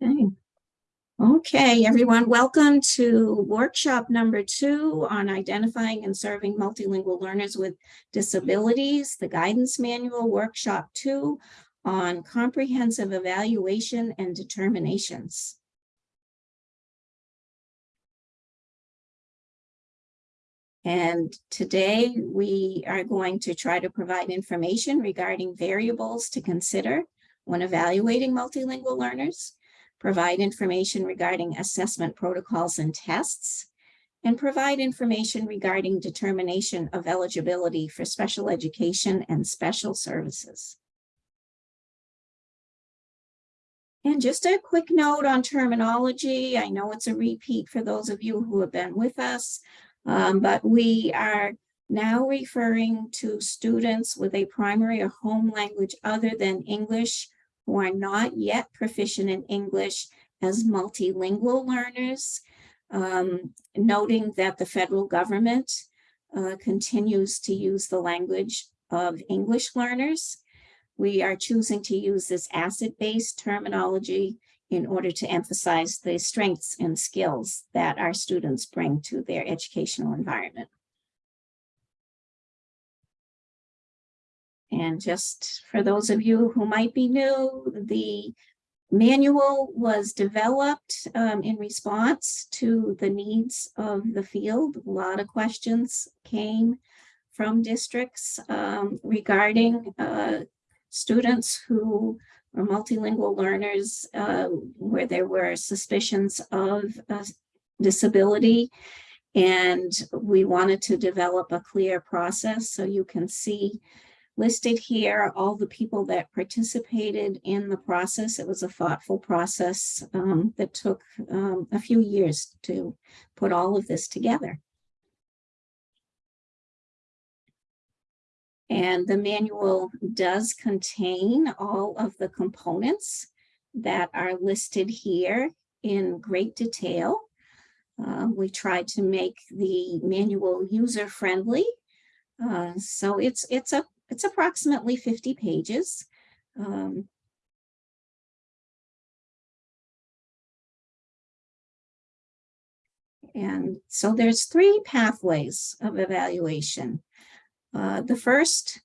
Okay. Everyone, welcome to workshop number two on identifying and serving multilingual learners with disabilities, the guidance manual workshop two on comprehensive evaluation and determinations. And today we are going to try to provide information regarding variables to consider when evaluating multilingual learners provide information regarding assessment protocols and tests, and provide information regarding determination of eligibility for special education and special services. And just a quick note on terminology. I know it's a repeat for those of you who have been with us, um, but we are now referring to students with a primary or home language other than English who are not yet proficient in English as multilingual learners, um, noting that the federal government uh, continues to use the language of English learners. We are choosing to use this asset-based terminology in order to emphasize the strengths and skills that our students bring to their educational environment. And just for those of you who might be new, the manual was developed um, in response to the needs of the field. A lot of questions came from districts um, regarding uh, students who are multilingual learners uh, where there were suspicions of uh, disability. And we wanted to develop a clear process so you can see listed here all the people that participated in the process. It was a thoughtful process um, that took um, a few years to put all of this together. And the manual does contain all of the components that are listed here in great detail. Uh, we tried to make the manual user-friendly. Uh, so it's, it's a it's approximately 50 pages. Um, and so there's three pathways of evaluation. Uh, the first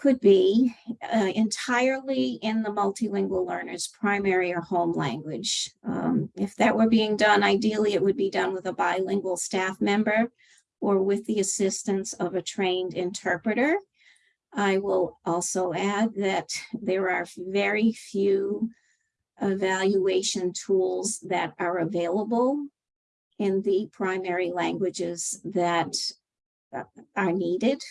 could be uh, entirely in the multilingual learner's primary or home language. Um, if that were being done, ideally it would be done with a bilingual staff member or with the assistance of a trained interpreter. I will also add that there are very few evaluation tools that are available in the primary languages that uh, are needed.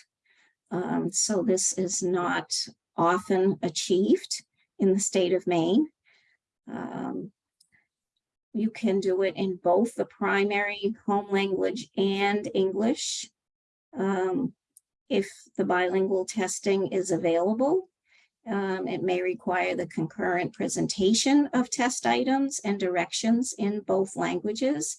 Um, so this is not often achieved in the state of Maine. Um, you can do it in both the primary home language and English. Um, if the bilingual testing is available. Um, it may require the concurrent presentation of test items and directions in both languages.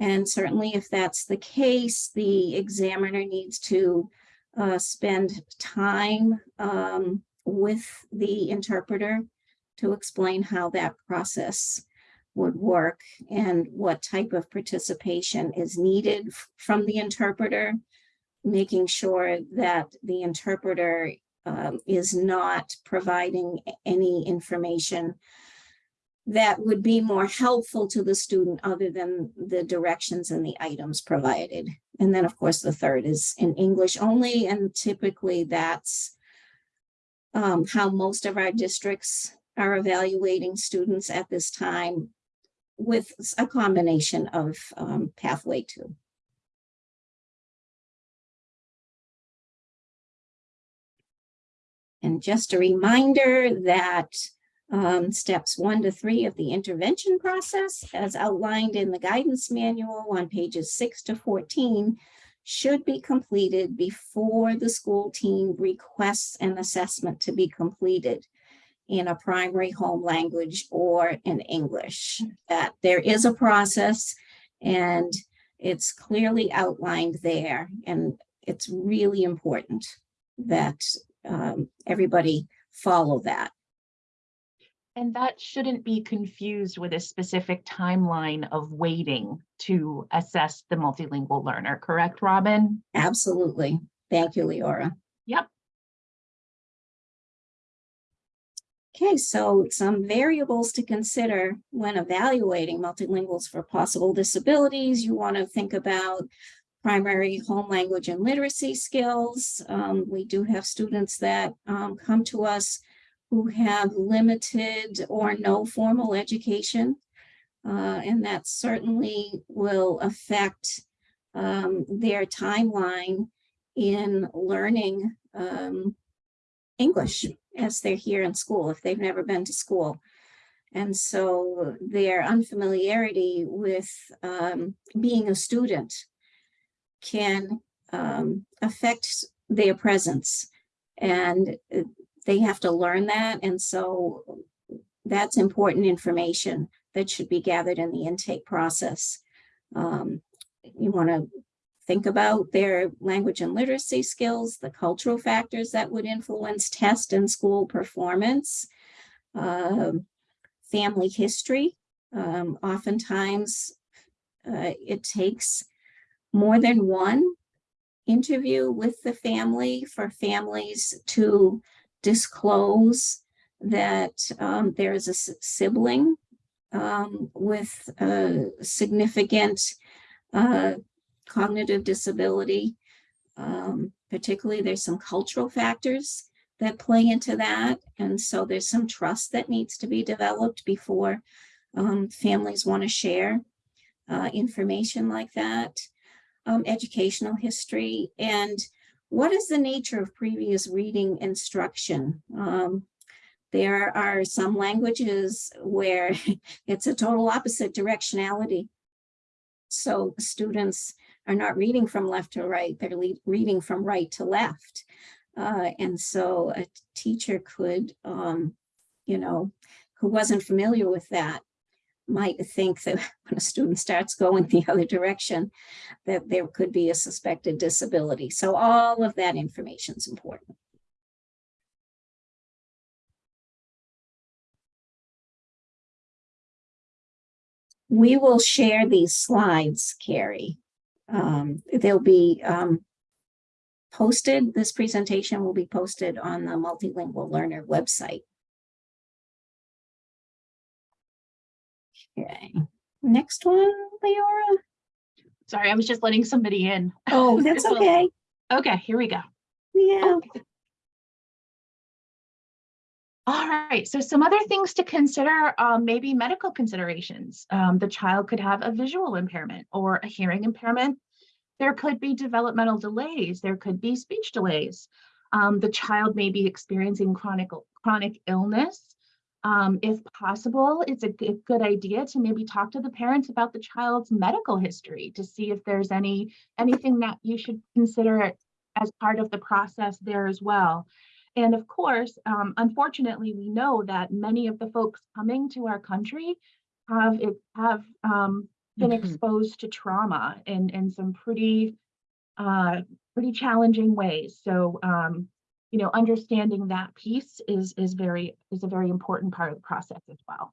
And certainly if that's the case, the examiner needs to uh, spend time um, with the interpreter to explain how that process would work and what type of participation is needed from the interpreter making sure that the interpreter um, is not providing any information that would be more helpful to the student other than the directions and the items provided. And then of course the third is in English only and typically that's um, how most of our districts are evaluating students at this time with a combination of um, pathway two. And just a reminder that um, steps one to three of the intervention process, as outlined in the guidance manual on pages six to 14, should be completed before the school team requests an assessment to be completed in a primary home language or in English. That there is a process and it's clearly outlined there. And it's really important that um, everybody follow that. And that shouldn't be confused with a specific timeline of waiting to assess the multilingual learner, correct, Robin? Absolutely. Thank you, Leora. Yep. Okay, so some variables to consider when evaluating multilinguals for possible disabilities. You want to think about primary home language and literacy skills. Um, we do have students that um, come to us who have limited or no formal education. Uh, and that certainly will affect um, their timeline in learning um, English as they're here in school, if they've never been to school. And so their unfamiliarity with um, being a student can um, affect their presence. And uh, they have to learn that. And so that's important information that should be gathered in the intake process. Um, you want to think about their language and literacy skills, the cultural factors that would influence test and school performance, um, family history. Um, oftentimes, uh, it takes more than one interview with the family for families to disclose that um, there is a sibling um, with a significant uh, cognitive disability. Um, particularly, there's some cultural factors that play into that. And so there's some trust that needs to be developed before um, families want to share uh, information like that. Um, educational history and what is the nature of previous reading instruction? Um, there are some languages where it's a total opposite directionality. So students are not reading from left to right, they're reading from right to left. Uh, and so a teacher could, um, you know, who wasn't familiar with that might think that when a student starts going the other direction, that there could be a suspected disability. So all of that information is important. We will share these slides, Carrie, um, they'll be um, posted, this presentation will be posted on the Multilingual Learner website. Okay, next one, Leora. Sorry, I was just letting somebody in. Oh, that's okay. Okay, here we go. Yeah. Okay. All right, so some other things to consider, um, maybe medical considerations. Um, the child could have a visual impairment or a hearing impairment. There could be developmental delays. There could be speech delays. Um, the child may be experiencing chronic, chronic illness. Um, if possible, it's a good idea to maybe talk to the parents about the child's medical history to see if there's any anything that you should consider as part of the process there as well. And of course, um, unfortunately, we know that many of the folks coming to our country have have um, been mm -hmm. exposed to trauma in in some pretty uh, pretty challenging ways. So um, you know, understanding that piece is is very is a very important part of the process as well.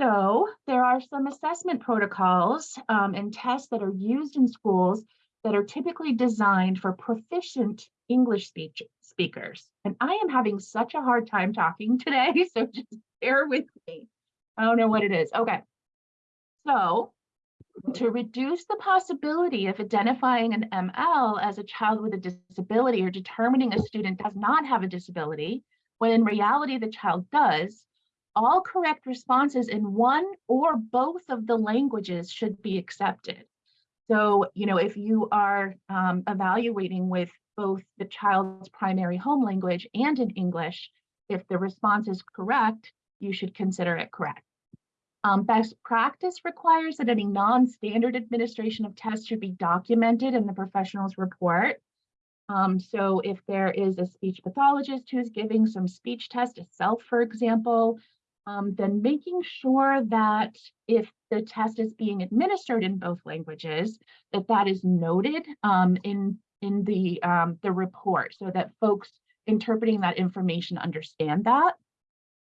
So there are some assessment protocols um, and tests that are used in schools that are typically designed for proficient English speech speakers. And I am having such a hard time talking today, so just bear with me. I don't know what it is. Okay. So to reduce the possibility of identifying an ML as a child with a disability or determining a student does not have a disability, when in reality the child does, all correct responses in one or both of the languages should be accepted. So, you know, if you are um, evaluating with both the child's primary home language and in English, if the response is correct, you should consider it correct. Um, best practice requires that any non-standard administration of tests should be documented in the professional's report. Um, so if there is a speech pathologist who's giving some speech test itself, for example, um, then making sure that if the test is being administered in both languages, that that is noted um, in in the um, the report, so that folks interpreting that information understand that.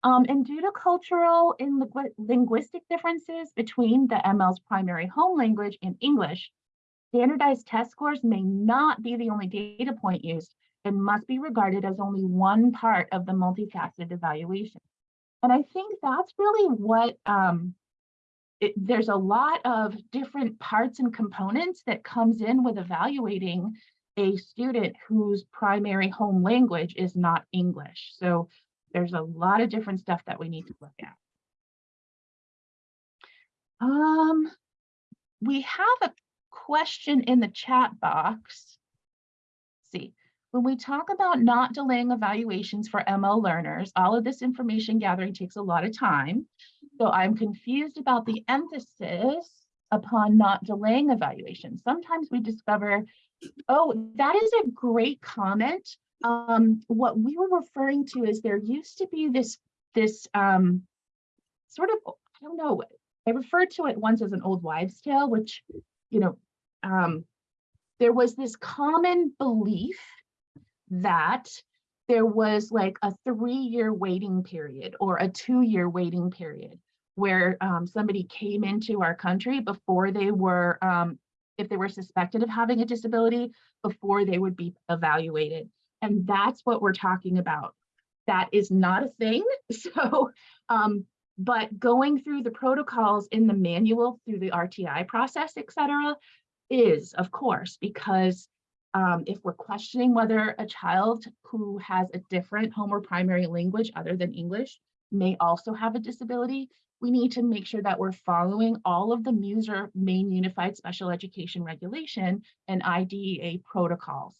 Um, and due to cultural and lingu- linguistic differences between the ML's primary home language and English, standardized test scores may not be the only data point used and must be regarded as only one part of the multifaceted evaluation. And I think that's really what um, it, there's a lot of different parts and components that comes in with evaluating a student whose primary home language is not English. So there's a lot of different stuff that we need to look at. Um, we have a question in the chat box. Let's see, when we talk about not delaying evaluations for ML learners, all of this information gathering takes a lot of time. So I'm confused about the emphasis upon not delaying evaluations. Sometimes we discover, oh, that is a great comment. Um, what we were referring to is there used to be this, this um, sort of, I don't know, I referred to it once as an old wives tale, which, you know, um, there was this common belief that there was like a three-year waiting period or a two-year waiting period where um, somebody came into our country before they were, um, if they were suspected of having a disability, before they would be evaluated. And that's what we're talking about. That is not a thing. So, um, but going through the protocols in the manual through the RTI process, et cetera, is of course, because um, if we're questioning whether a child who has a different home or primary language other than English may also have a disability, we need to make sure that we're following all of the MUSER Maine unified special education regulation and IDEA protocols.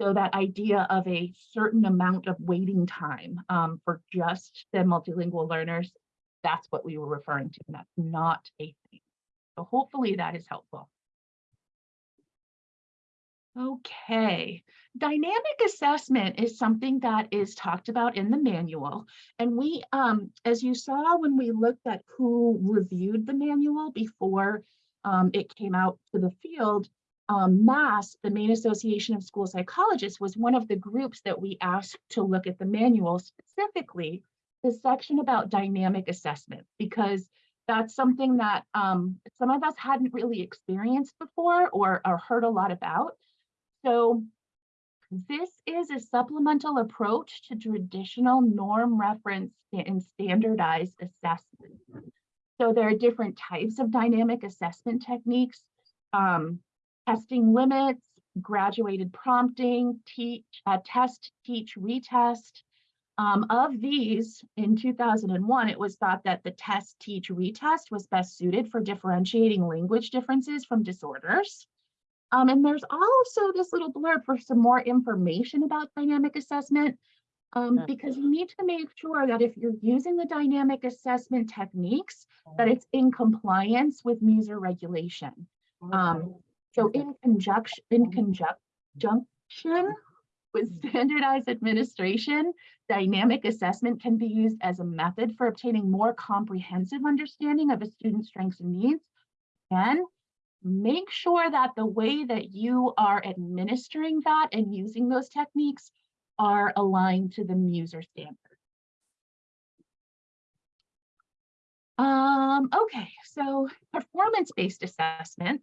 So that idea of a certain amount of waiting time um, for just the multilingual learners, that's what we were referring to, and that's not a thing. So hopefully that is helpful. Okay, dynamic assessment is something that is talked about in the manual. And we, um, as you saw when we looked at who reviewed the manual before um, it came out to the field, um, MASS, the Maine Association of School Psychologists, was one of the groups that we asked to look at the manual, specifically the section about dynamic assessment, because that's something that um, some of us hadn't really experienced before or, or heard a lot about. So this is a supplemental approach to traditional norm reference and standardized assessment. So there are different types of dynamic assessment techniques, um, testing limits, graduated prompting, teach, uh, test, teach, retest. Um, of these, in 2001, it was thought that the test, teach, retest was best suited for differentiating language differences from disorders. Um, and there's also this little blurb for some more information about dynamic assessment, um, because you need to make sure that if you're using the dynamic assessment techniques, that it's in compliance with MUSER regulation. Um, so in conjunction, in conjunction with standardized administration, dynamic assessment can be used as a method for obtaining more comprehensive understanding of a student's strengths and needs. And make sure that the way that you are administering that and using those techniques are aligned to the MUSER standard. Um, okay, so performance-based assessment.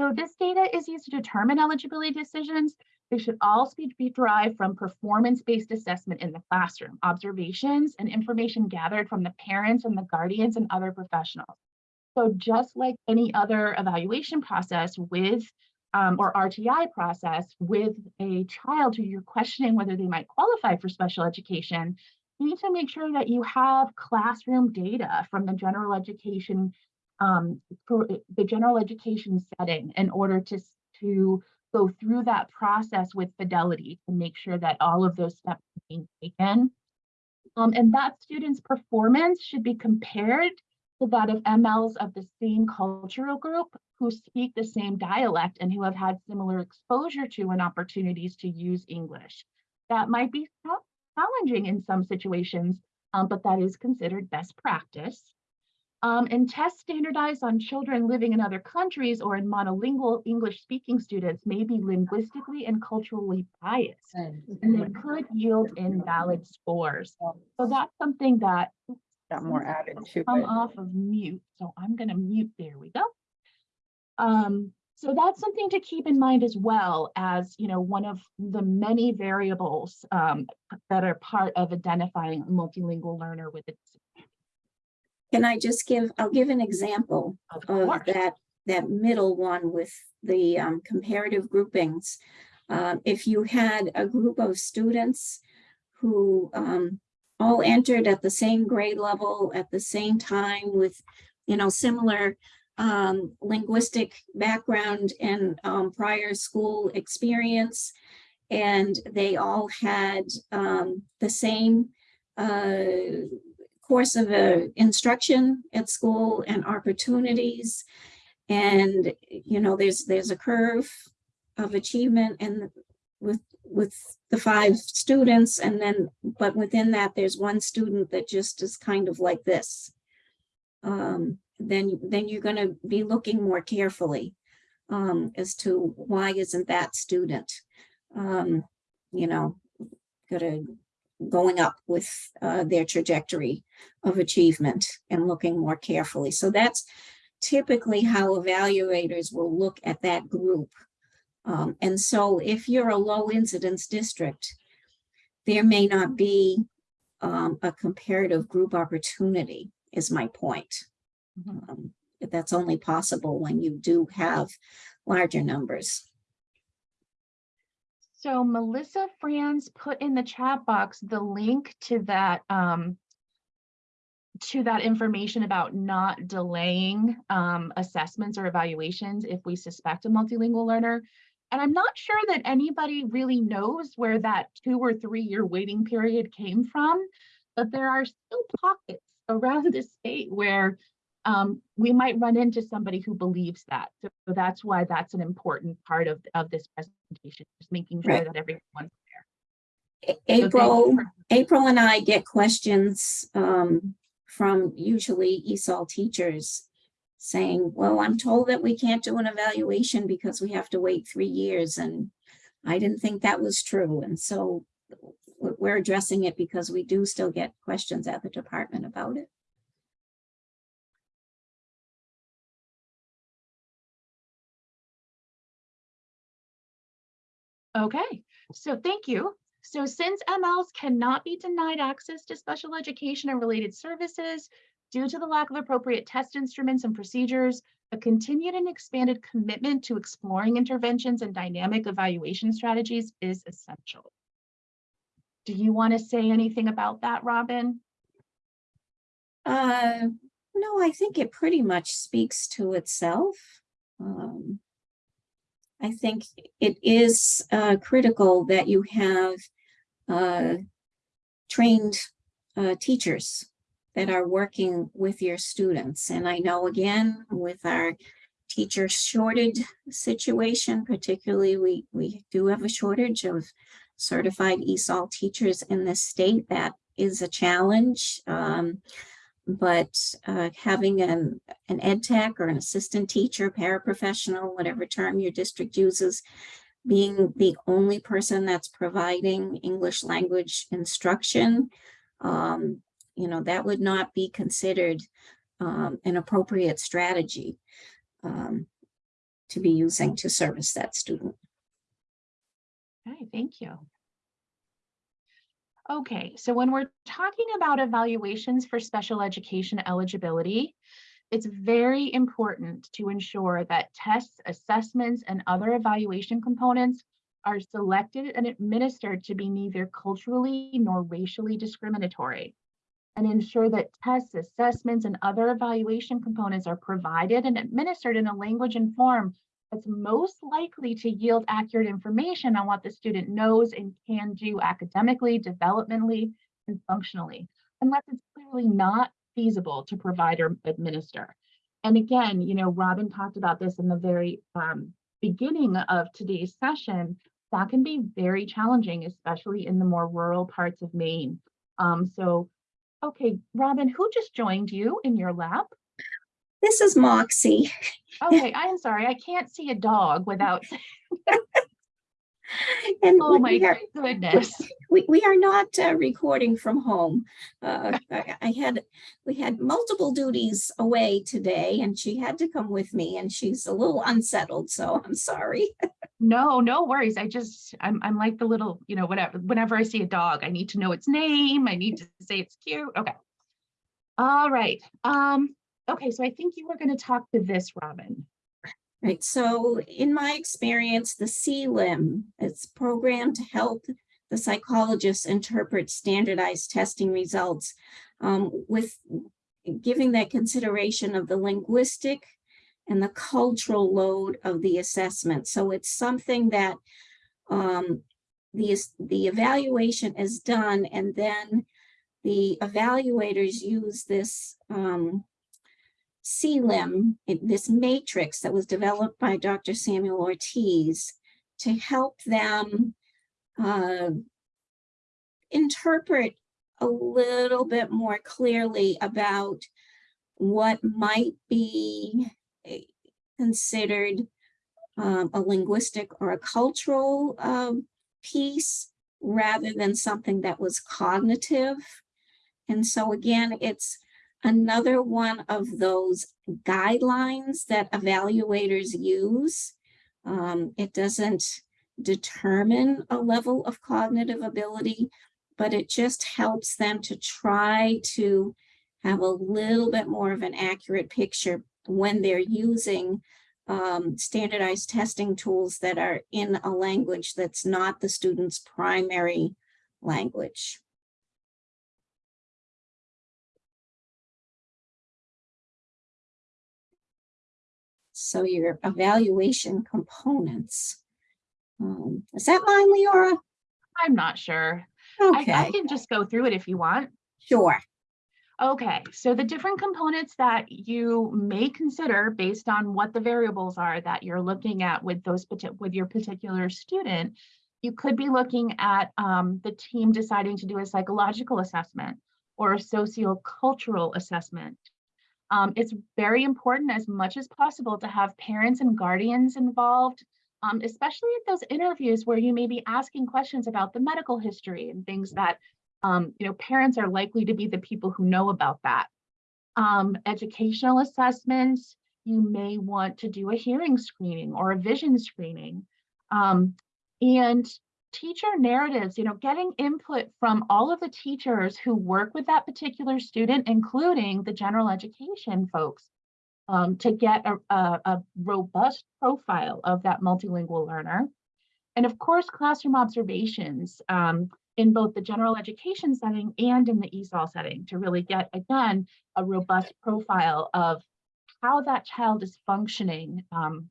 So this data is used to determine eligibility decisions. They should all be derived from performance-based assessment in the classroom, observations and information gathered from the parents and the guardians and other professionals. So just like any other evaluation process with um, or RTI process with a child who you're questioning whether they might qualify for special education, you need to make sure that you have classroom data from the general education um, for the general education setting in order to, to go through that process with fidelity to make sure that all of those steps are being taken. Um, and that student's performance should be compared to that of MLs of the same cultural group who speak the same dialect and who have had similar exposure to and opportunities to use English. That might be challenging in some situations, um, but that is considered best practice. Um, and tests standardized on children living in other countries or in monolingual English speaking students may be linguistically and culturally biased and they could yield invalid scores. So that's something that Got more added to come it. off of mute, so I'm gonna mute, there we go. Um, so that's something to keep in mind as well as, you know, one of the many variables um, that are part of identifying a multilingual learner with a disability. Can I just give, I'll give an example Of of that, that middle one with the um, comparative groupings. Um, If you had a group of students who um, all entered at the same grade level at the same time with, you know, similar um, linguistic background and um, prior school experience, and they all had um, the same uh, course of uh, instruction at school and opportunities. And, you know, there's, there's a curve of achievement and with, with the five students and then, but within that, there's one student that just is kind of like this. Um, then, then you're gonna be looking more carefully um, as to why isn't that student, um, you know, gonna, going up with uh, their trajectory of achievement and looking more carefully. So that's typically how evaluators will look at that group. Um, and so if you're a low incidence district, there may not be um, a comparative group opportunity is my point. Mhm. Um, that's only possible when you do have larger numbers. So Melissa Franz put in the chat box the link to that um, to that information about not delaying um, assessments or evaluations if we suspect a multilingual learner. And I'm not sure that anybody really knows where that two or three year waiting period came from, but there are still pockets around the state where um, we might run into somebody who believes that. So that's why that's an important part of, of this presentation, just making sure Right. that everyone's A- So you April, for- April and I get questions um, from usually ESOL teachers saying, well, I'm told that we can't do an evaluation because we have to wait three years and I didn't think that was true. And so we're addressing it because we do still get questions at the department about it. Okay, so thank you. So since MLs cannot be denied access to special education and related services due to the lack of appropriate test instruments and procedures, a continued and expanded commitment to exploring interventions and dynamic evaluation strategies is essential. Do you want to say anything about that, Robin? Uh, no, I think it pretty much speaks to itself. Um, I think it is uh, critical that you have uh, trained uh, teachers that are working with your students. And I know again, with our teacher shortage situation, particularly, we, we do have a shortage of certified ESOL teachers in this state. That is a challenge. Um, but uh, having an, an ed tech or an assistant teacher, paraprofessional, whatever term your district uses, being the only person that's providing English language instruction, um, you know, that would not be considered um, an appropriate strategy um, to be using to service that student. Okay, thank you. Okay, so when we're talking about evaluations for special education eligibility, it's very important to ensure that tests, assessments, and other evaluation components are selected and administered to be neither culturally nor racially discriminatory. And ensure that tests, assessments, and other evaluation components are provided and administered in a language and form that's most likely to yield accurate information on what the student knows and can do academically, developmentally, and functionally, unless it's clearly not feasible to provide or administer. And again, you know, Robin talked about this in the very um, beginning of today's session, that can be very challenging, especially in the more rural parts of Maine. Um, so, okay, Robin, who just joined you in your lab? This is Moxie. Okay, I'm sorry, I can't see a dog without, And oh my we are- goodness. We, we are not uh, recording from home. Uh, I I had, we had multiple duties away today and she had to come with me and she's a little unsettled, so I'm sorry. No, no worries. I just, I'm, I'm like the little, you know, whatever, whenever I see a dog, I need to know its name. I need to say it's cute. Okay. All right. Um, okay, so I think you were going to talk to this, Robin. Right, so in my experience, the CLIM, it's programmed to help the psychologists interpret standardized testing results um, with giving that consideration of the linguistic and the cultural load of the assessment. So it's something that um, the, the evaluation is done and then the evaluators use this um, CLIM, this matrix that was developed by Dr. Samuel Ortiz to help them uh, interpret a little bit more clearly about what might be eh, considered um, a linguistic or a cultural um, piece rather than something that was cognitive. And so again, it's another one of those guidelines that evaluators use. Um, it doesn't determine a level of cognitive ability, but it just helps them to try to have a little bit more of an accurate picture when they're using um, standardized testing tools that are in a language that's not the student's primary language. So your evaluation components. Um, is that mine, Leora? I'm not sure. I, I can just go through it if you want. sure. Okay, so the different components that you may consider based on what the variables are that you're looking at with those with your particular student, you could be looking at um, the team deciding to do a psychological assessment or a sociocultural assessment. Um, it's very important as much as possible to have parents and guardians involved, um, especially at those interviews where you may be asking questions about the medical history and things that um, you know, parents are likely to be the people who know about that. Um, educational assessments, you may want to do a hearing screening or a vision screening. Um, and teacher narratives, you know, getting input from all of the teachers who work with that particular student, including the general education folks, um, to get a, a, a robust profile of that multilingual learner. And of course, classroom observations. Um, in both the general education setting and in the ESOL setting to really get, again, a robust profile of how that child is functioning um,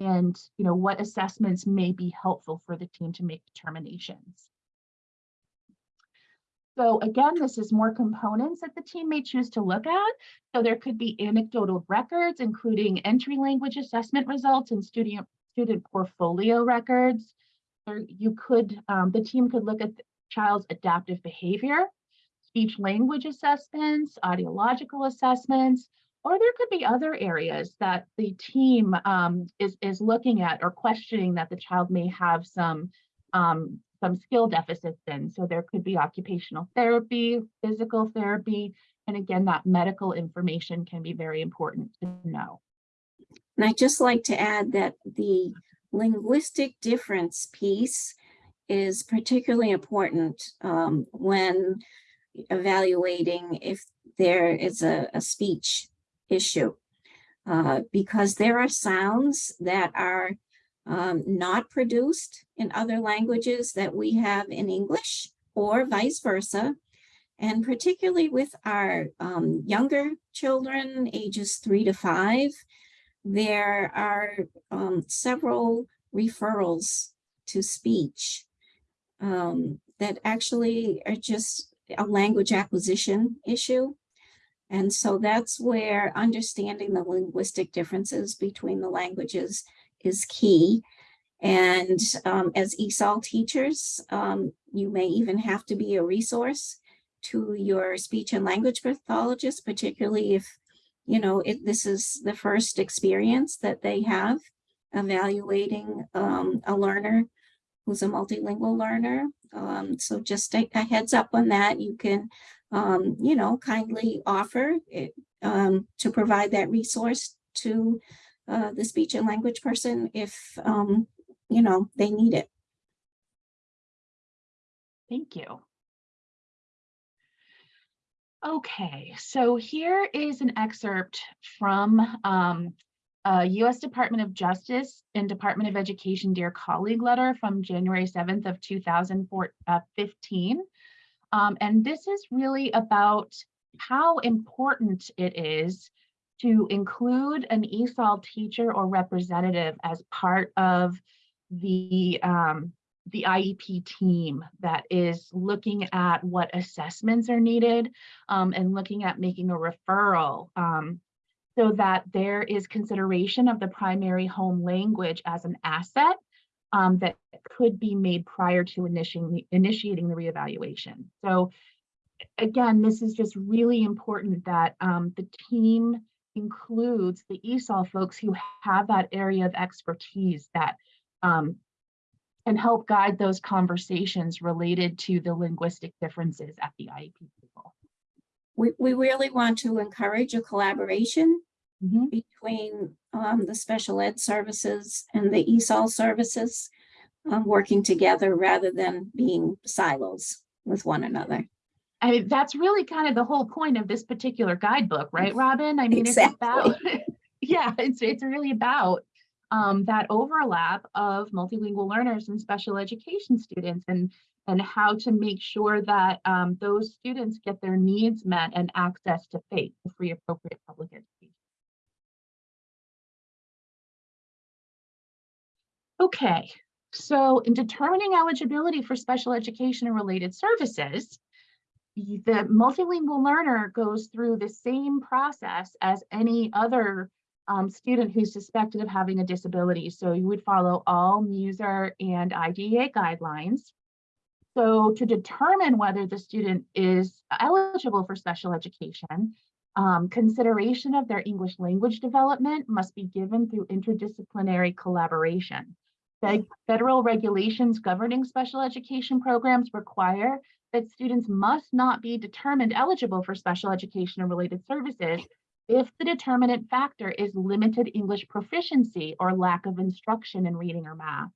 and you know what assessments may be helpful for the team to make determinations. So again, this is more components that the team may choose to look at. So there could be anecdotal records, including entry language assessment results and student, student portfolio records, or you could, um, the team could look at the child's adaptive behavior, speech language assessments, audiological assessments, or there could be other areas that the team um, is, is looking at or questioning that the child may have some, um, some skill deficits in. So there could be occupational therapy, physical therapy, and again, that medical information can be very important to know. And I'd just like to add that the linguistic difference piece is particularly important um, when evaluating if there is a, a speech issue. Uh, because there are sounds that are um, not produced in other languages that we have in English or vice versa. And particularly with our um, younger children, ages three to five, there are um, several referrals to speech um, that actually are just a language acquisition issue. And so that's where understanding the linguistic differences between the languages is key. And um, as ESOL teachers, um, you may even have to be a resource to your speech and language pathologist, particularly if you know, this is the first experience that they have evaluating um, a learner who's a multilingual learner. Um, so just a, a heads up on that. You can, um, you know, kindly offer it um, to provide that resource to uh, the speech and language person if, um, you know, they need it. Thank you. Okay, so here is an excerpt from um, a U.S. Department of Justice and Department of Education Dear Colleague letter from January 7th of 2015. Um, and this is really about how important it is to include an ESOL teacher or representative as part of the um, the IEP team that is looking at what assessments are needed um, and looking at making a referral um, so that there is consideration of the primary home language as an asset um, that could be made prior to initiating, initiating the reevaluation. So again, this is just really important that um, the team includes the ESOL folks who have that area of expertise that um, help guide those conversations related to the linguistic differences at the IEP level. We, we really want to encourage a collaboration Mhm. between um, the special ed services and the ESOL services, um, working together rather than being silos with one another. I mean, that's really kind of the whole point of this particular guidebook, right, Robin? I mean, it's about, yeah, it's, it's really about um, that overlap of multilingual learners and special education students and, and how to make sure that um, those students get their needs met and access to FAPE, the free appropriate public education. Okay, so in determining eligibility for special education and related services, the multilingual learner goes through the same process as any other um, student who's suspected of having a disability. So you would follow all MUSER and IDEA guidelines. So to determine whether the student is eligible for special education, um, consideration of their English language development must be given through interdisciplinary collaboration. Federal regulations governing special education programs require that students must not be determined eligible for special education and related services if the determinant factor is limited English proficiency or lack of instruction in reading or math.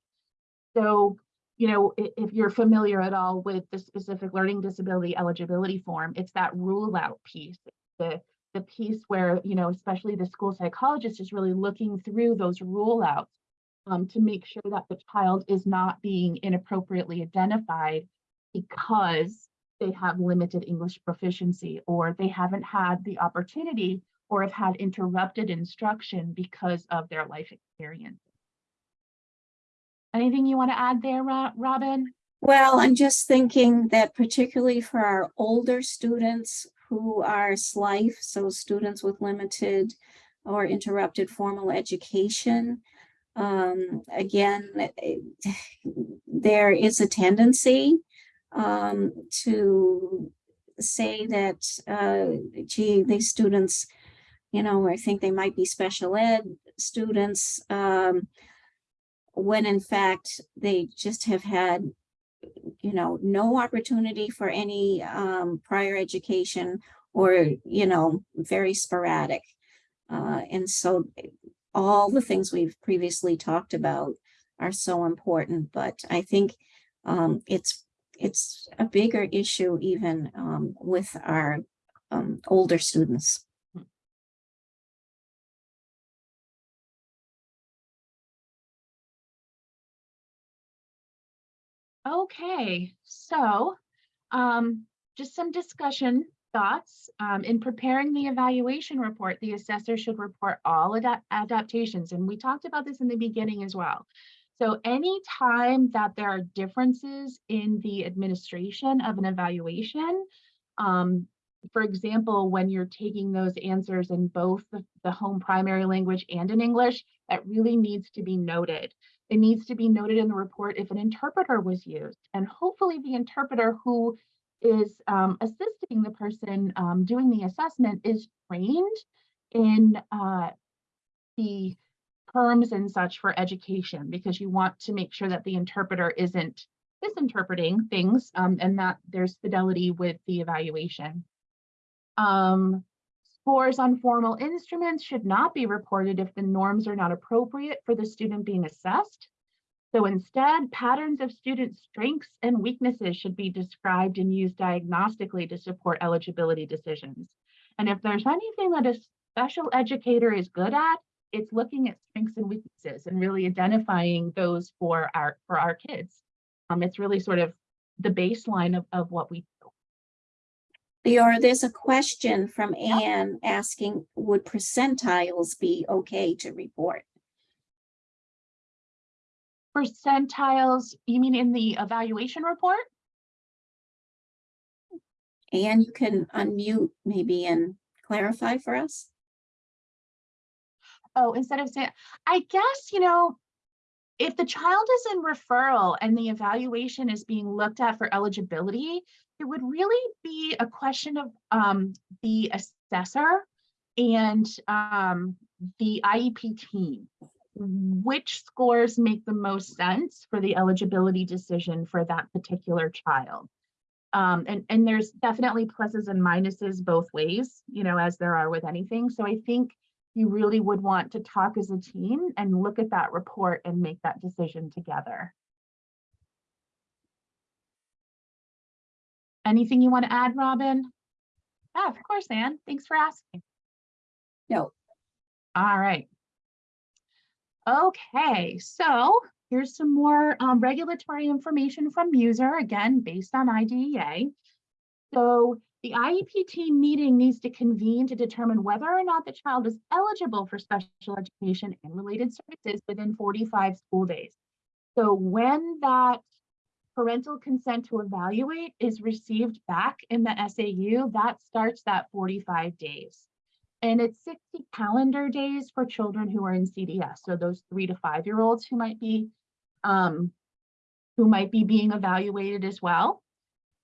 So, you know, if you're familiar at all with the specific learning disability eligibility form, it's that rule out piece, the, the piece where, you know, especially the school psychologist is really looking through those rule outs um, to make sure that the child is not being inappropriately identified because they have limited English proficiency or they haven't had the opportunity or have had interrupted instruction because of their life experience. Anything you want to add there, Robin? Well, I'm just thinking that particularly for our older students who are SLIFE, so students with limited or interrupted formal education, um, again, eh, there is a tendency um, to say that, uh, gee, these students, you know, I think they might be special ed students, um, when in fact they just have had you know, no opportunity for any um, prior education or, you know, very sporadic. Uh, and so all the things we've previously talked about are so important, but I think um, it's it's a bigger issue even um, with our um, older students. Okay, so um, just some discussion thoughts. Um, in preparing the evaluation report, the assessor should report all adapt adaptations. And we talked about this in the beginning as well. So any time that there are differences in the administration of an evaluation, um, for example, when you're taking those answers in both the, the home primary language and in English, that really needs to be noted. It needs to be noted in the report if an interpreter was used, and hopefully the interpreter who is um, assisting the person um, doing the assessment is trained in uh, the terms and such for education because you want to make sure that the interpreter isn't misinterpreting things um, and that there's fidelity with the evaluation. Um, scores on formal instruments should not be reported if the norms are not appropriate for the student being assessed. So instead, patterns of student strengths and weaknesses should be described and used diagnostically to support eligibility decisions. And if there's anything that a special educator is good at, it's looking at strengths and weaknesses and really identifying those for our for our kids. Um, it's really sort of the baseline of, of what we do. Leora, there's a question from Anne asking, would percentiles be okay to report? Percentiles, you mean in the evaluation report? Anne, you can unmute maybe and clarify for us? Oh, instead of saying, I guess, you know, if the child is in referral and the evaluation is being looked at for eligibility, it would really be a question of um, the assessor and um, the IEP team. Which scores make the most sense for the eligibility decision for that particular child? Um, and, and there's definitely pluses and minuses both ways, you know, as there are with anything. So I think you really would want to talk as a team and look at that report and make that decision together. Anything you want to add, Robin? Yeah, of course, Anne. Thanks for asking. No. All right. Okay, so here's some more um, regulatory information from MUSER, again, based on IDEA. So the IEP team meeting needs to convene to determine whether or not the child is eligible for special education and related services within 45 school days. So when that parental consent to evaluate is received back in the SAU, that starts that 45 days. And it's 60 calendar days for children who are in CDS. So those three to five year olds who might be um, who might be being evaluated as well.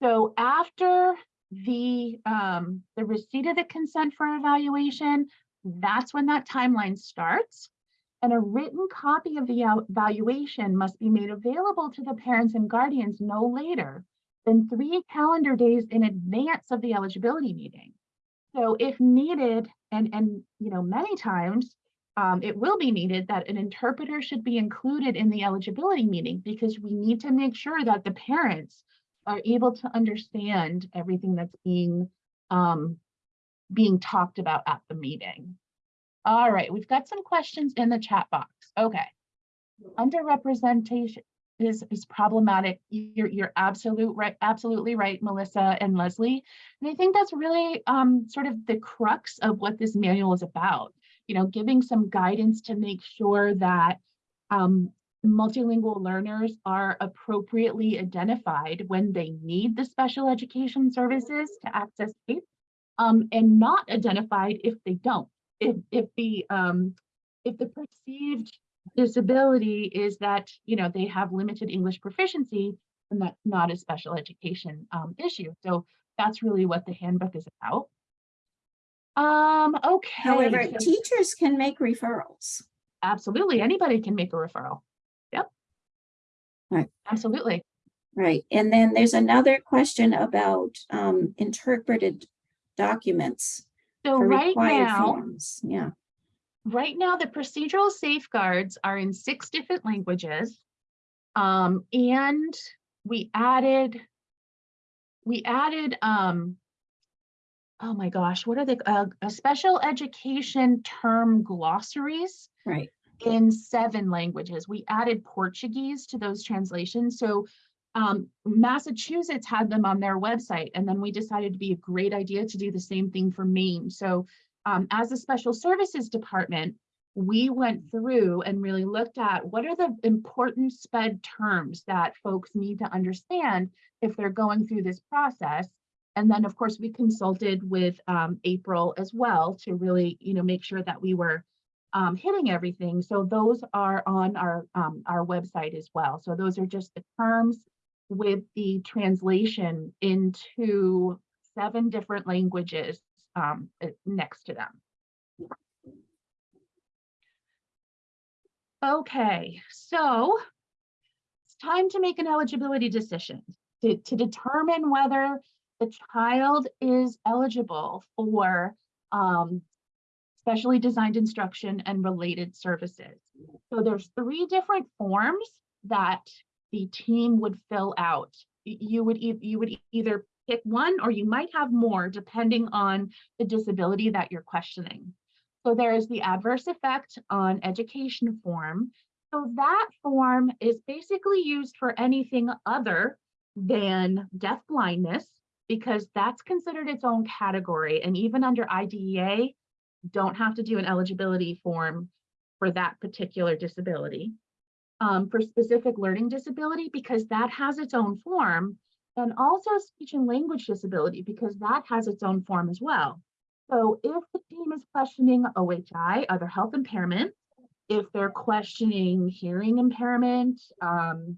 So after the um, the receipt of the consent for evaluation, that's when that timeline starts. And a written copy of the evaluation must be made available to the parents and guardians no later than three calendar days in advance of the eligibility meeting. So if needed, and, and you know, many times, um, it will be needed that an interpreter should be included in the eligibility meeting because we need to make sure that the parents are able to understand everything that's being um, being talked about at the meeting. All right, we've got some questions in the chat box. Okay. Underrepresentation is, is problematic. You're, you're absolute right, absolutely right, Melissa and Leslie. And I think that's really um, sort of the crux of what this manual is about. You know, giving some guidance to make sure that um, multilingual learners are appropriately identified when they need the special education services to access FAPE um, and not identified if they don't. If, if the um, if the perceived disability is that you know they have limited English proficiency, and that's not a special education um, issue. So that's really what the handbook is about. Um, okay. However, so- teachers can make referrals. Absolutely, anybody can make a referral. Yep. Right. Absolutely. Right, and then there's another question about um, interpreted documents So right required now, forms. Yeah, right now, the procedural safeguards are in six different languages. Um, and we added, we added, um, oh my gosh, what are the, uh, a special education term glossaries right. in seven languages. We added Portuguese to those translations. So um, Massachusetts had them on their website, and then we decided to be a great idea to do the same thing for Maine. So um, as a special services department, we went through and really looked at what are the important SPED terms that folks need to understand if they're going through this process. And then, of course, we consulted with um, April as well to really, you know, make sure that we were um, hitting everything. So those are on our um, our website as well. So those are just the terms with the translation into seven different languages um, next to them. Okay, so it's time to make an eligibility decision to, to determine whether the child is eligible for um, specially designed instruction and related services. So there's three different forms that the team would fill out. You would, e you would either pick one or you might have more depending on the disability that you're questioning. So there is the adverse effect on education form. So that form is basically used for anything other than deaf blindness because that's considered its own category. And even under IDEA, don't have to do an eligibility form for that particular disability. Um, for specific learning disability, because that has its own form, and also speech and language disability, because that has its own form as well. So if the team is questioning OHI, other health impairment, if they're questioning hearing impairment, um,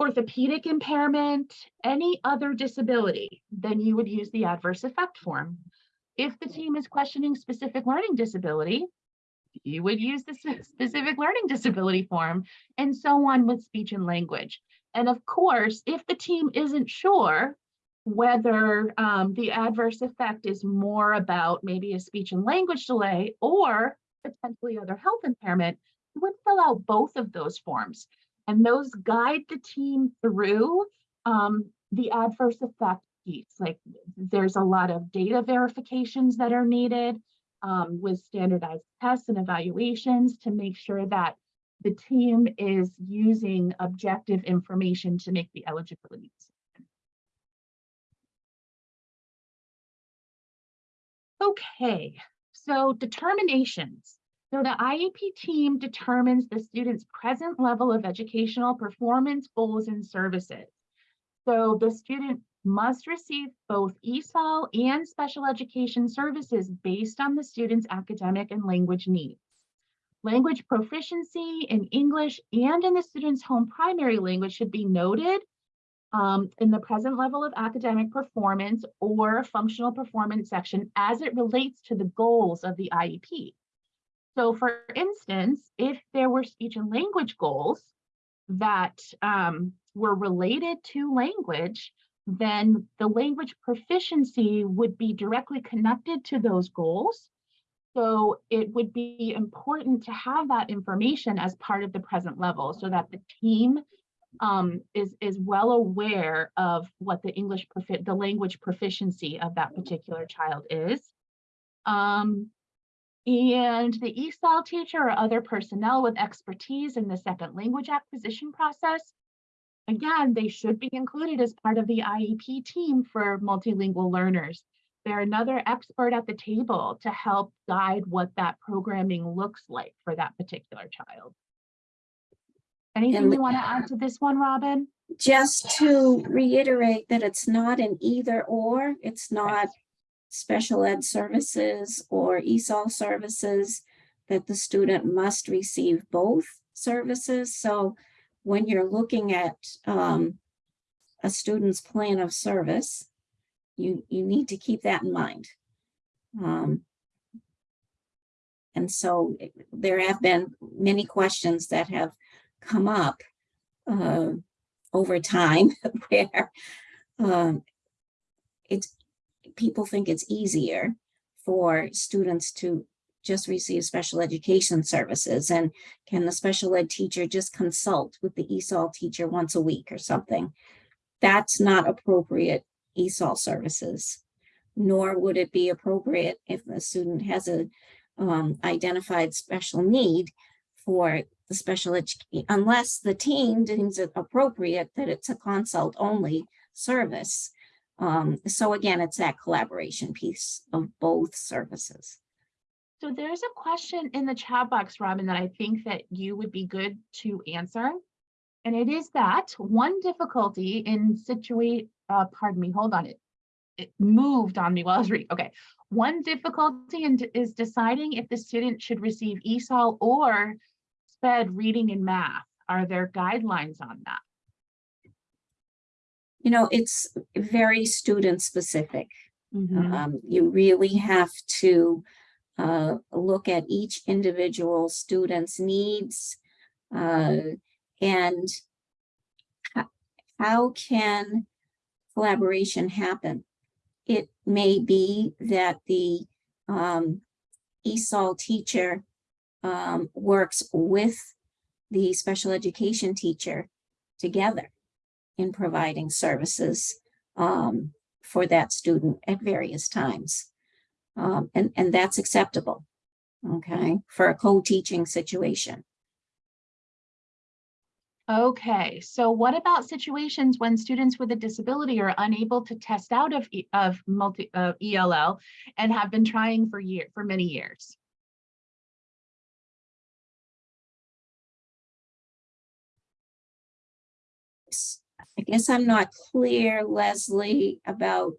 orthopedic impairment, any other disability, then you would use the adverse effect form. If the team is questioning specific learning disability, you would use the specific learning disability form and so on with speech and language. And of course, if the team isn't sure whether um, the adverse effect is more about maybe a speech and language delay or potentially other health impairment, you would fill out both of those forms. And those guide the team through um, the adverse effect piece. Like there's a lot of data verifications that are needed um, with standardized tests and evaluations to make sure that the team is using objective information to make the eligibility. decision. Okay, so determinations. So the IEP team determines the student's present level of educational performance, goals, and services. So the student must receive both ESOL and special education services based on the student's academic and language needs. Language proficiency in English and in the student's home primary language should be noted um, in the present level of academic performance or functional performance section as it relates to the goals of the IEP. So for instance, if there were speech and language goals that um, were related to language, then the language proficiency would be directly connected to those goals. So it would be important to have that information as part of the present level so that the team um, is, is well aware of what the English, the language proficiency of that particular child is. Um, and the ESOL teacher or other personnel with expertise in the second language acquisition process, again, they should be included as part of the IEP team for multilingual learners. They're another expert at the table to help guide what that programming looks like for that particular child. Anything you want to add to this one, Robin? Just to reiterate that it's not an either or, it's not special ed services or ESOL services, that the student must receive both services. So when you're looking at um, a student's plan of service, you, you need to keep that in mind. Um, And so it- there have been many questions that have come up uh, over time where um, it's, people think it's easier for students to just receive special education services and can the special ed teacher just consult with the ESOL teacher once a week or something? That's not appropriate ESOL services. Nor would it be appropriate if a student has a um, identified special need for the special education, unless the team deems it appropriate that it's a consult only service. Um, so again, it's that collaboration piece of both services. So there's a question in the chat box, Robin, that I think that you would be good to answer. And it is that one difficulty in situate, uh, pardon me, hold on, it, it moved on me while I was reading. Okay. One difficulty in, is deciding if the student should receive ESOL or SPED reading and math. Are there guidelines on that? You know, it's very student specific. Mhm. Um, you really have to uh, look at each individual student's needs, uh, and how can collaboration happen? It may be that the um, ESOL teacher um, works with the special education teacher together in providing services um, for that student at various times. Um, and, and that's acceptable, okay, for a co-teaching situation. Okay, so what about situations when students with a disability are unable to test out of, of multi, of ELL and have been trying for year, for many years? I guess I'm not clear, Leslie, about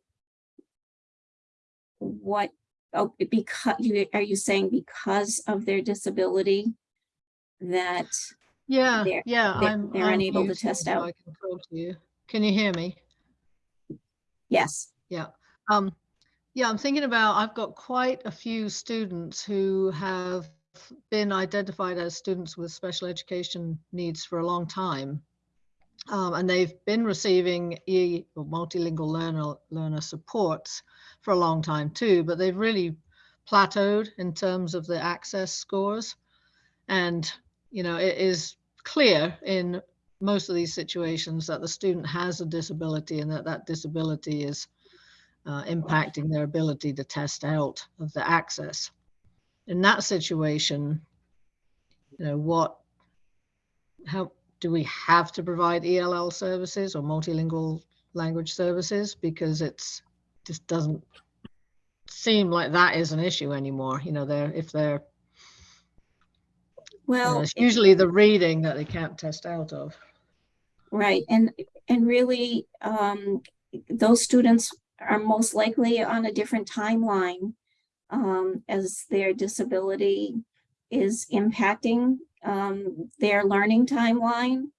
what, oh, because, you, are you saying because of their disability? That, Yeah, They're- yeah. they're- I'm- they're I'm unable to test out. I can talk to you. Can you hear me? yes, Yeah. Um, yeah, I'm thinking about, I've got quite a few students who have been identified as students with special education needs for a long time. Um, and they've been receiving E or multilingual learner learner supports for a long time too, but they've really plateaued in terms of the access scores. And, you know, it is clear in most of these situations that the student has a disability and that that disability is uh, impacting their ability to test out of the access. In that situation, you know, what, how, do we have to provide ELL services or multilingual language services? Because it's, just doesn't seem like that is an issue anymore. You know, they're, if they're, well. it's usually the reading that they can't test out of. Right, and, and really, um, those students are most likely on a different timeline. Um, as their disability is impacting, um, their learning timeline.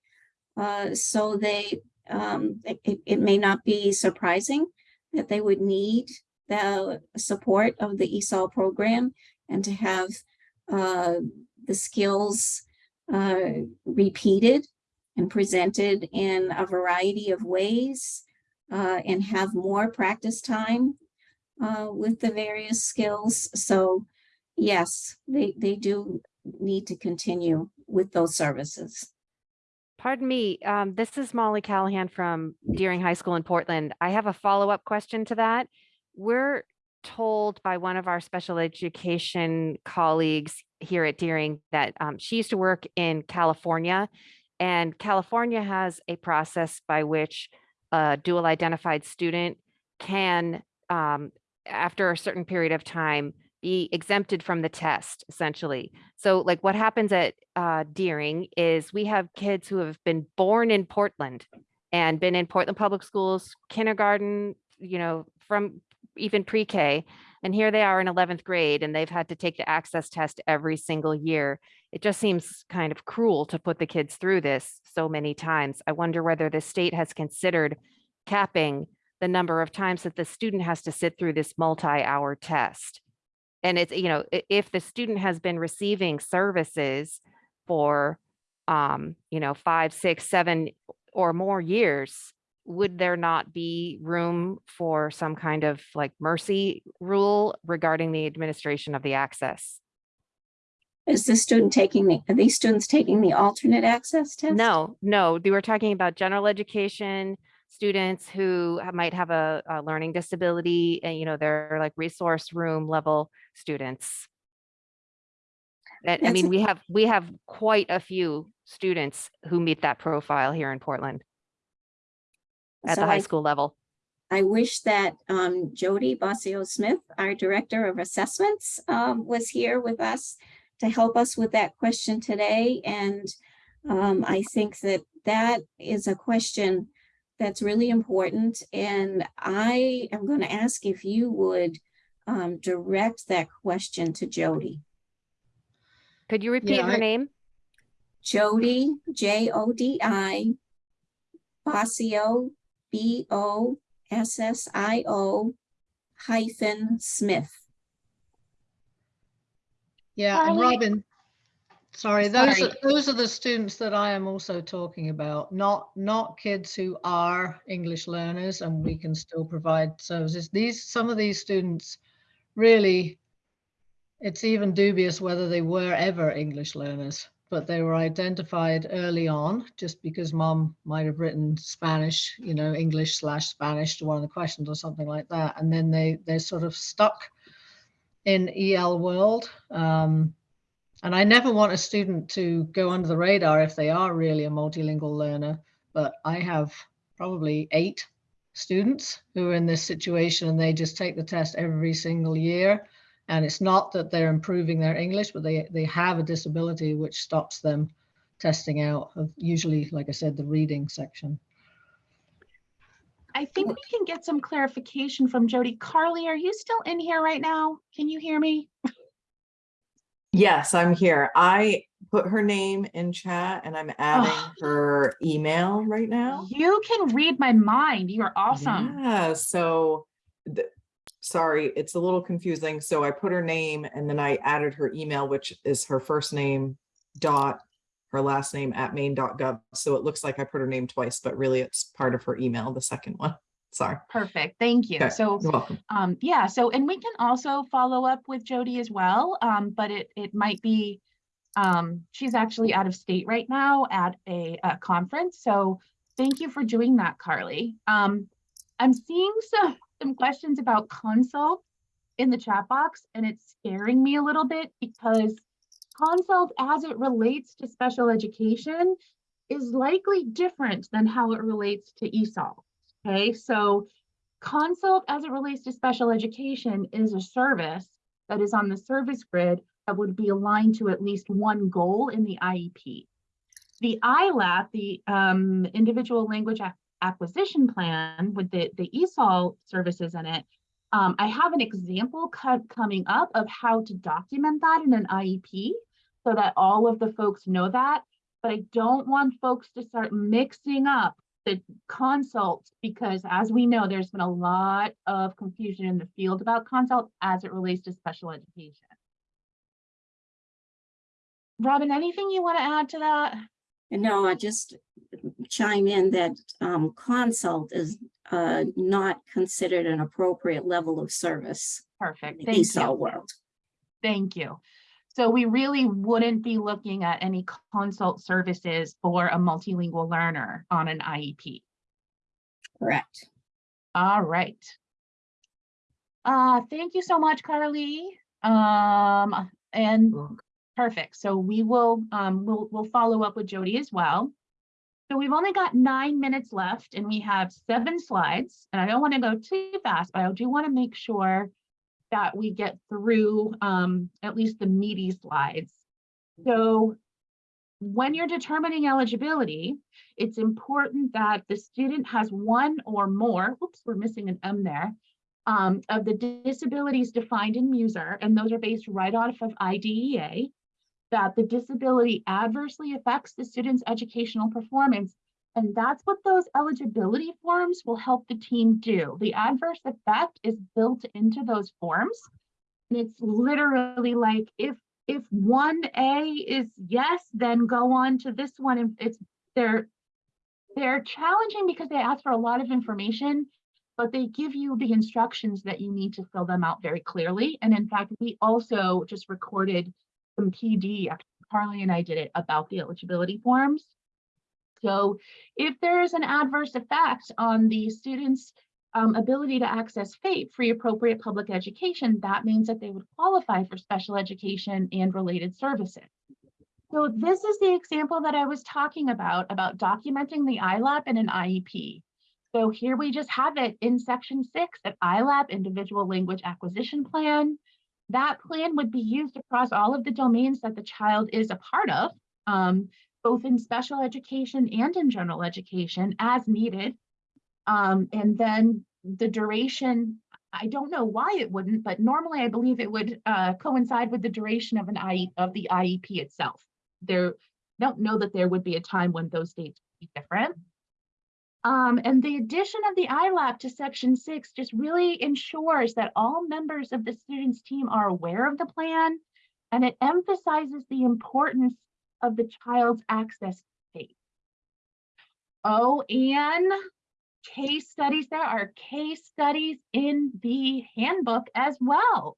Uh, so they, um, it, it- it may not be surprising that they would need the support of the ESOL program and to have, uh, the skills, uh, repeated and presented in a variety of ways uh, and have more practice time uh, with the various skills. So yes, they, they do need to continue with those services. Pardon me, um, this is Molly Callahan from Deering High School in Portland. I have a follow-up question to that. We're told by one of our special education colleagues here at Deering that um, she used to work in California. And California has a process by which a dual identified student can, um, after a certain period of time, be exempted from the test, essentially. So like what happens at uh, Deering is we have kids who have been born in Portland and been in Portland Public Schools, kindergarten, you know, from even pre-K. And here they are in 11th grade and they've had to take the access test every single year. It just seems kind of cruel to put the kids through this so many times. I wonder whether the state has considered capping the number of times that the student has to sit through this multi-hour test. And it's, you know, if the student has been receiving services for, um, you know, five, six, seven or more years, would there not be room for some kind of like mercy rule regarding the administration of the access? Is this student taking the, are these students taking the alternate access test? No, no, they were talking about general education students who might have a, a learning disability and, you know, they're like resource room level students. And I mean, we have, we have quite a few students who meet that profile here in Portland at So the high I- school level. I wish that um, Jodi Bossio Smith, our Director of Assessments, um, was here with us to help us with that question today. And um, I think that that is a question that's really important. And I am going to ask if you would um, direct that question to Jodi. Could you repeat her I- name? Jodi, J O D I, Bossio, B O S S I O hyphen Smith. Yeah, and Robin, sorry, those are, those are the students that I am also talking about, not, not kids who are English learners and we can still provide services. These, some of these students really, it's even dubious whether they were ever English learners, but they were identified early on just because mom might have written Spanish, you know, English slash Spanish to one of the questions or something like that. And then they, they're sort of stuck in EL world. Um, and I never want a student to go under the radar if they are really a multilingual learner, but I have probably eight students who are in this situation and they just take the test every single year. And it's not that they're improving their English, but they, they have a disability which stops them testing out of usually, like I said, the reading section. I think we can get some clarification from Jodi. Carly, are you still in here right now? Can you hear me? Yes, I'm here. I put her name in chat and I'm adding Oh. her email right now. You can read my mind. You're awesome. Yeah, so, the, sorry, it's a little confusing. So I put her name and then I added her email, which is her first name dot her last name at maine.gov. So it looks like I put her name twice, but really it's part of her email, the second one. Sorry. Perfect. Thank you. Okay, So You're welcome. Um, yeah, so, and we can also follow up with Jodi as well, um, but it, it might be, um, she's actually out of state right now at a, a conference, so thank you for doing that, Carly. Um, I'm seeing some, some questions about consult in the chat box, and it's scaring me a little bit because consult as it relates to special education is likely different than how it relates to ESOL. Okay, so Consult as it relates to special education is a service that is on the service grid that would be aligned to at least one goal in the IEP. The ILAP, the um, Individual Language Acquisition Plan with the, the ESOL services in it, um, I have an example coming up of how to document that in an IEP so that all of the folks know that. But I don't want folks to start mixing up the consult because as we know, there's been a lot of confusion in the field about consult as it relates to special education. Robin, anything you want to add to that? And no, I just chime in that um, consult is uh, not considered an appropriate level of service Perfect, the thank ESOL you, world. thank you. So we really wouldn't be looking at any consult services for a multilingual learner on an IEP. Correct. All right. Uh, thank you so much, Carly. Um, and You're welcome. Perfect. So we will, um, we'll, we'll follow up with Jodi as well. So we've only got nine minutes left and we have seven slides and I don't want to go too fast, but I do want to make sure that we get through, um, at least the meaty slides. So when you're determining eligibility, it's important that the student has one or more, whoops, we're missing an M there, um, of the disabilities defined in MUSER, and those are based right off of IDEA that the disability adversely affects the student's educational performance. And that's what those eligibility forms will help the team do. The adverse effect is built into those forms. And it's literally like if if one A is yes, then go on to this one. And it's they're they're challenging because they ask for a lot of information, but they give you the instructions that you need to fill them out very clearly. And in fact, we also just recorded some PD, Carly and I did it about the eligibility forms. So if there is an adverse effect on the student's um, ability to access FAPE, free appropriate public education, that means that they would qualify for special education and related services. So this is the example that I was talking about, about documenting the ILAP in an IEP. So here we just have it in section six of ILAP, Individual Language Acquisition Plan. That plan would be used across all of the domains that the child is a part of, um, both in special education and in general education as needed. Um, and then the duration, I don't know why it wouldn't, but normally I believe it would uh, coincide with the duration of an IE of the IEP itself. There, don't know that there would be a time when those dates would be different. Um, and the addition of the ILAP to section six just really ensures that all members of the student's team are aware of the plan and it emphasizes the importance of the child's access FAPE. Oh, and case studies, there are case studies in the handbook as well.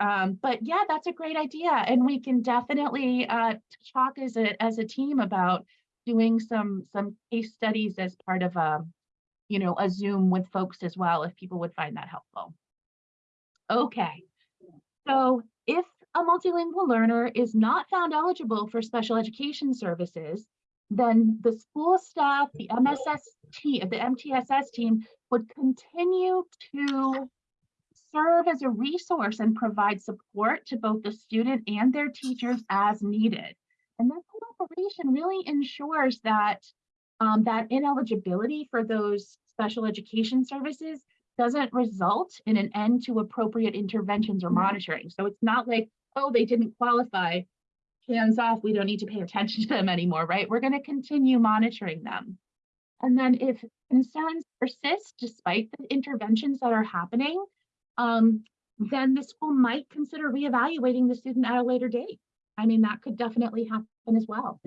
Um, but yeah, that's a great idea. And we can definitely uh, talk as a, as a team about doing some, some case studies as part of a, you know, a Zoom with folks as well, if people would find that helpful. Okay, so if a multilingual learner is not found eligible for special education services, then the school staff, the MSS team, the MTSS team would continue to serve as a resource and provide support to both the student and their teachers as needed. And that really ensures that um, that ineligibility for those special education services doesn't result in an end to appropriate interventions or monitoring. So it's not like, oh, they didn't qualify, hands off, we don't need to pay attention to them anymore, right? We're going to continue monitoring them. And then if concerns persist despite the interventions that are happening, um, then the school might consider reevaluating the student at a later date. I mean, that could definitely happen as well.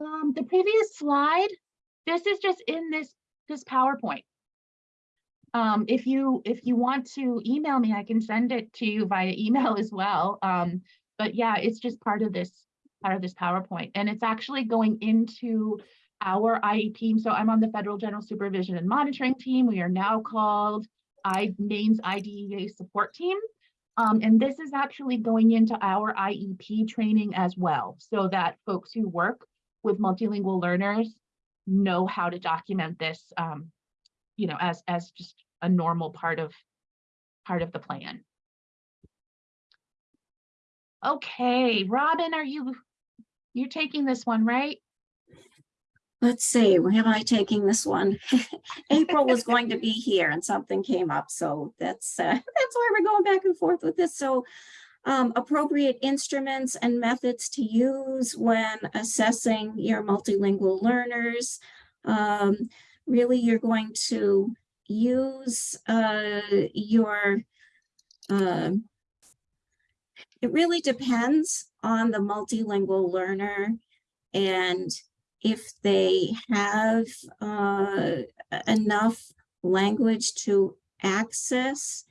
Um, the previous slide, this is just in this, this PowerPoint. Um, if you if you want to email me, I can send it to you via email as well. Um, but yeah, it's just part of this part of this PowerPoint, and it's actually going into our IEP team. So I'm on the Federal General Supervision and Monitoring team. We are now called I NAMES IDEA support team. Um, and this is actually going into our IEP training as well, so that folks who work with multilingual learners know how to document this, um, you know, as as just a normal part of part of the plan. Okay, Robin, are you you're taking this one, right? Let's see, where am I taking this one? April was going to be here and something came up, so that's, uh, that's why we're going back and forth with this. So um, appropriate instruments and methods to use when assessing your multilingual learners. Um, really, you're going to use uh, your, uh, it really depends on the multilingual learner and if they have uh, enough language to access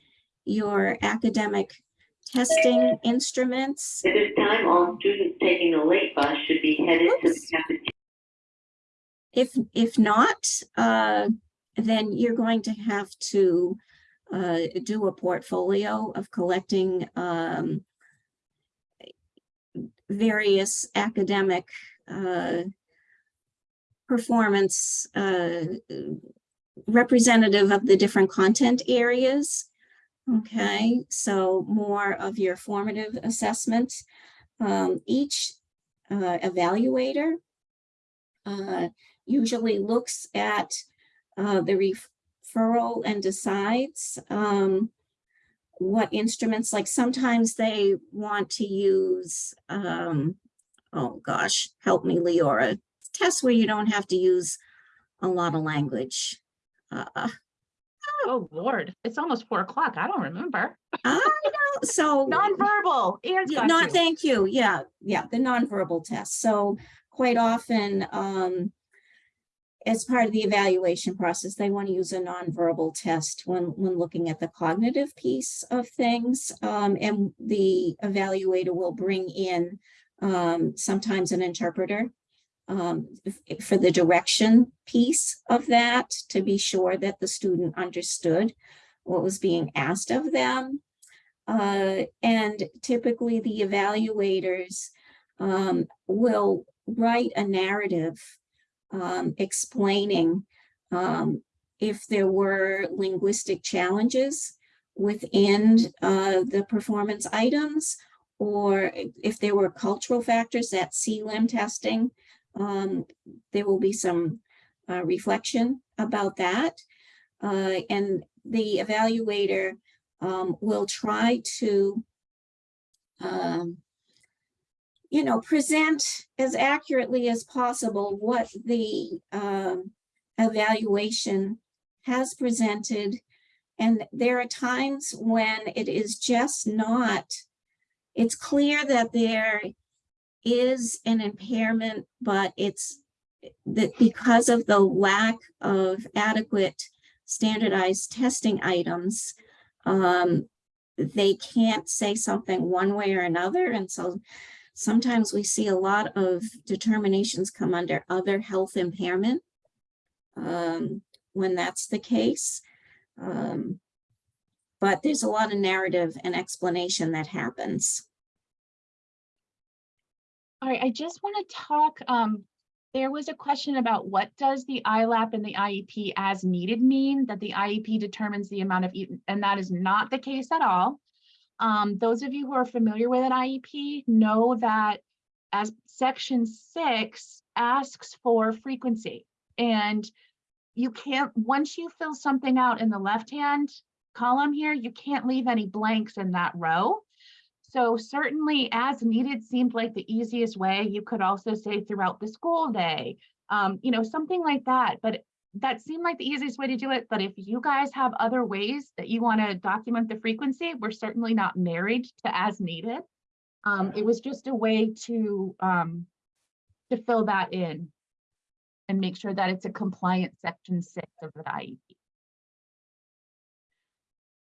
your academic testing instruments. At this time, all students taking the late bus should be headed to the cafeteria. If, if not, uh, then you're going to have to uh, do a portfolio of collecting um, various academic uh, performance uh, representative of the different content areas. Okay, so more of your formative assessment. Um, each uh, evaluator uh, usually looks at uh, the referral and decides um, what instruments, like sometimes they want to use, um, oh gosh, help me, Leora, tests where you don't have to use a lot of language. Uh, Oh, Lord, it's almost four o'clock. I don't remember. I know, so. Nonverbal. Not, thank you. Yeah, yeah, the nonverbal test. So quite often, um, as part of the evaluation process, they want to use a nonverbal test when, when looking at the cognitive piece of things. Um, and the evaluator will bring in, um, sometimes an interpreter um, for the direction piece of that, to be sure that the student understood what was being asked of them. Uh, and typically the evaluators um, will write a narrative um, explaining um, if there were linguistic challenges within uh, the performance items, or if there were cultural factors, that CLIM testing, um, there will be some uh, reflection about that. Uh, and the evaluator um, will try to, um, you know, present as accurately as possible what the um, evaluation has presented. And there are times when it is just not it's clear that there is an impairment, but it's that because of the lack of adequate standardized testing items, um, they can't say something one way or another. And so sometimes we see a lot of determinations come under other health impairment um, when that's the case. Um, but there's a lot of narrative and explanation that happens. All right, I just want to talk, um, there was a question about what does the ILAP and the IEP as needed mean? That the IEP determines the amount of, and that is not the case at all. Um, those of you who are familiar with an IEP know that as section six asks for frequency. And you can't, once you fill something out in the left-hand column here, you can't leave any blanks in that row. So certainly as needed seemed like the easiest way. You could also say throughout the school day, um, you know, something like that. But that seemed like the easiest way to do it. But if you guys have other ways that you want to document the frequency, we're certainly not married to as needed. Um, it was just a way to, um, to fill that in and make sure that it's a compliant section six of the IEP.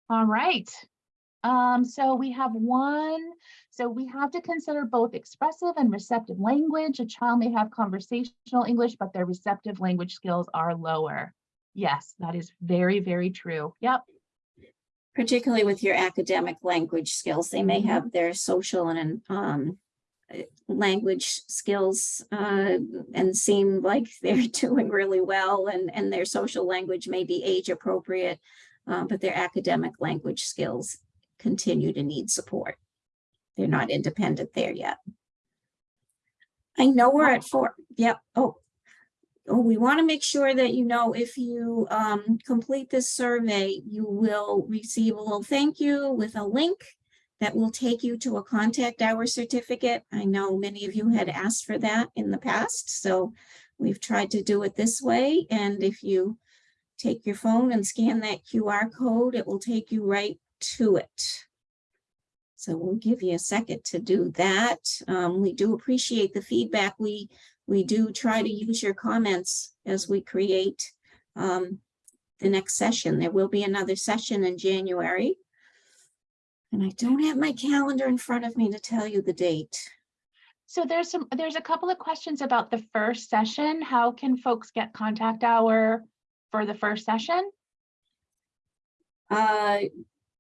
All right. Um, so we have one, so we have to consider both expressive and receptive language. A child may have conversational English, but their receptive language skills are lower. Yes, that is very, very true. Yep. particularly with your academic language skills, they may have their social and um uh, language skills uh and seem like they're doing really well and and their social language may be age appropriate, uh, but their academic language skills continue to need support. They're not independent there yet. I know we're at four, yep, oh, Oh, we want to make sure that you know if you um complete this survey, you will receive a little thank you with a link that will take you to a contact hour certificate. I know many of you had asked for that in the past, so we've tried to do it this way. And if you take your phone and scan that QR code, it will take you right to it. So we'll give you a second to do that. Um, we do appreciate the feedback. We we do try to use your comments as we create um, the next session. There will be another session in January. And I don't have my calendar in front of me to tell you the date. So there's some, there's a couple of questions about the first session. How can folks get contact hour for the first session? Uh,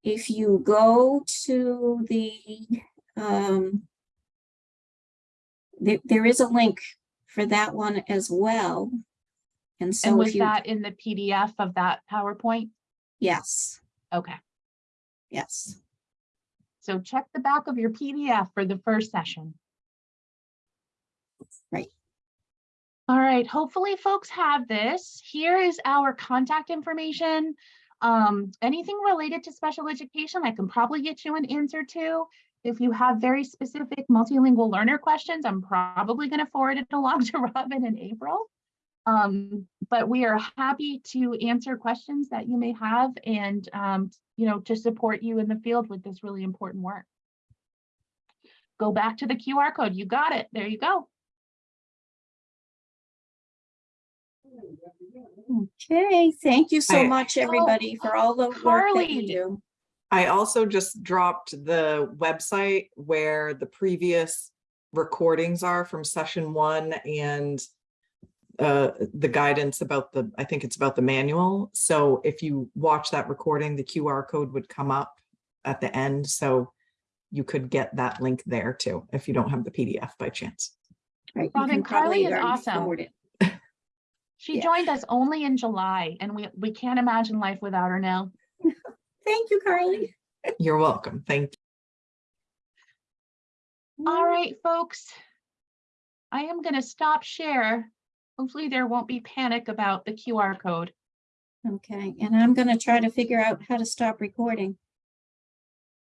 if you go to the, um, there, there is a link for that one as well. And And so was you, that in the PDF of that PowerPoint? yes, Okay, yes. so check the back of your PDF for the first session. Right. All right, hopefully folks have this. Here is our contact information. Um, anything related to special education, I can probably get you an answer to. If you have very specific multilingual learner questions, I'm probably going to forward it along to Robin in April. Um, but we are happy to answer questions that you may have and, um, you know, to support you in the field with this really important work. Go back to the QR code. You got it. There you go. Okay, thank you so I- much, everybody, for all the work that you do. I also just dropped the website where the previous recordings are from session one and uh, the guidance about the, I think it's about the manual. So if you watch that recording, the QR code would come up at the end. So you could get that link there too, if you don't have the PDF by chance. Right, you Robin, Carly probably is already awesome. Forward it. She Yeah. joined us only in July and we, we can't imagine life without her now. Thank you, Carly. You're welcome. Thank you. All right, folks. I am going to stop share. Hopefully there won't be panic about the QR code. Okay, and I'm gonna try to figure out how to stop recording.